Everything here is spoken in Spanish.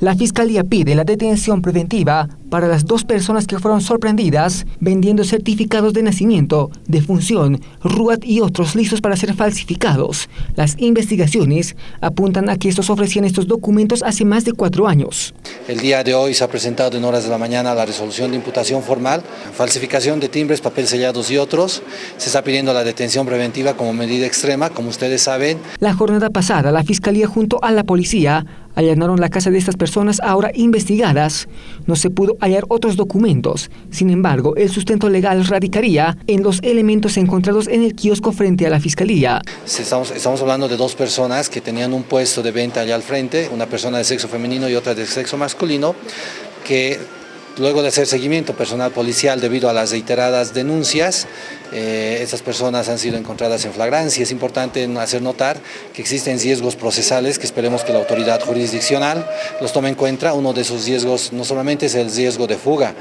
La Fiscalía pide la detención preventiva para las dos personas que fueron sorprendidas vendiendo certificados de nacimiento, de función, RUAT y otros listos para ser falsificados. Las investigaciones apuntan a que estos ofrecían estos documentos hace más de cuatro años. El día de hoy se ha presentado en horas de la mañana la resolución de imputación formal, falsificación de timbres, papel sellados y otros. Se está pidiendo la detención preventiva como medida extrema, como ustedes saben. La jornada pasada, la Fiscalía junto a la policía allanaron la casa de estas personas ahora investigadas. No se pudo hallar otros documentos. Sin embargo, el sustento legal radicaría en los elementos encontrados en el kiosco frente a la Fiscalía. Estamos, hablando de dos personas que tenían un puesto de venta allá al frente, una persona de sexo femenino y otra de sexo masculino, que Luego de hacer seguimiento personal policial debido a las reiteradas denuncias, eh, estas personas han sido encontradas en flagrancia. Es importante hacer notar que existen riesgos procesales que esperemos que la autoridad jurisdiccional los tome en cuenta. Uno de esos riesgos no solamente es el riesgo de fuga,